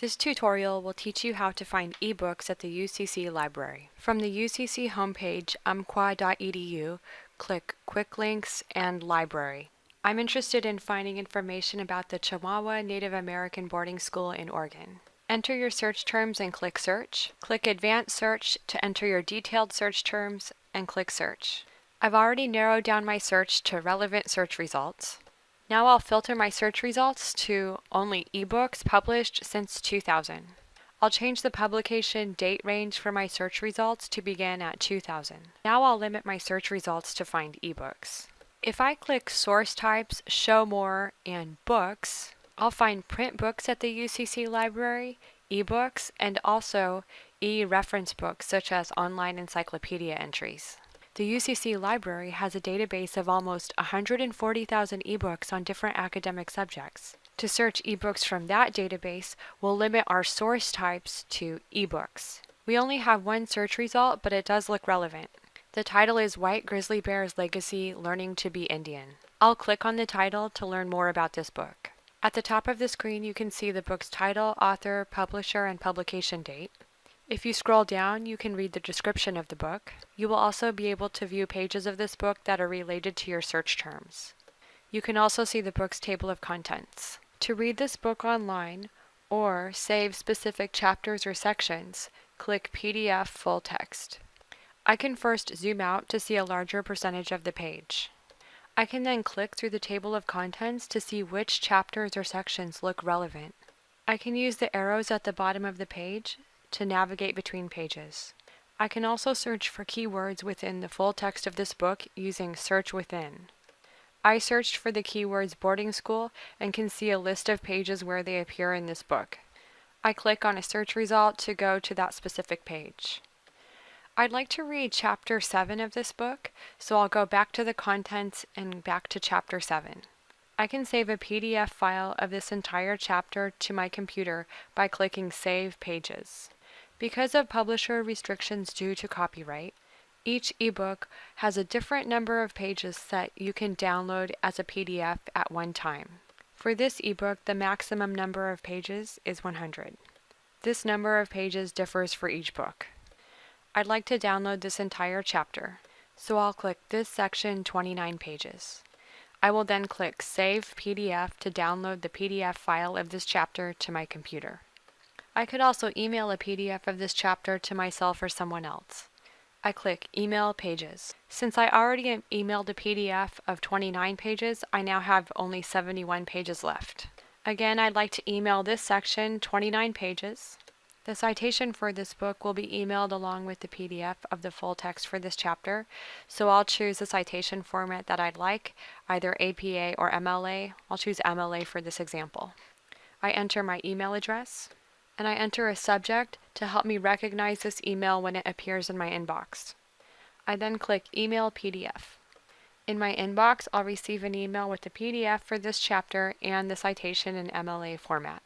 This tutorial will teach you how to find ebooks at the UCC library. From the UCC homepage, umpqua.edu, click Quick Links and Library. I'm interested in finding information about the Chemawa Native American Boarding School in Oregon. Enter your search terms and click Search. Click Advanced Search to enter your detailed search terms and click Search. I've already narrowed down my search to relevant search results. Now I'll filter my search results to only ebooks published since 2000. I'll change the publication date range for my search results to begin at 2000. Now I'll limit my search results to find ebooks. If I click Source Types, Show More, and Books, I'll find print books at the UCC library, ebooks, and also e-reference books such as online encyclopedia entries. The UCC library has a database of almost 140,000 ebooks on different academic subjects. To search ebooks from that database, we'll limit our source types to ebooks. We only have one search result, but it does look relevant. The title is White Grizzly Bear's Legacy Learning to be Indian. I'll click on the title to learn more about this book. At the top of the screen, you can see the book's title, author, publisher, and publication date. If you scroll down, you can read the description of the book. You will also be able to view pages of this book that are related to your search terms. You can also see the book's table of contents. To read this book online or save specific chapters or sections, click PDF Full Text. I can first zoom out to see a larger percentage of the page. I can then click through the table of contents to see which chapters or sections look relevant. I can use the arrows at the bottom of the page to navigate between pages. I can also search for keywords within the full text of this book using Search Within. I searched for the keywords boarding school and can see a list of pages where they appear in this book. I click on a search result to go to that specific page. I'd like to read chapter 7 of this book, so I'll go back to the contents and back to chapter 7. I can save a PDF file of this entire chapter to my computer by clicking Save Pages. Because of publisher restrictions due to copyright, each ebook has a different number of pages that you can download as a PDF at one time. For this ebook, the maximum number of pages is 100. This number of pages differs for each book. I'd like to download this entire chapter, so I'll click this section 29 pages. I will then click Save PDF to download the PDF file of this chapter to my computer. I could also email a PDF of this chapter to myself or someone else. I click Email Pages. Since I already emailed a PDF of 29 pages, I now have only 71 pages left. Again, I'd like to email this section 29 pages. The citation for this book will be emailed along with the PDF of the full text for this chapter, so I'll choose the citation format that I'd like, either APA or MLA. I'll choose MLA for this example. I enter my email address and I enter a subject to help me recognize this email when it appears in my inbox. I then click Email PDF. In my inbox, I'll receive an email with the PDF for this chapter and the citation in MLA format.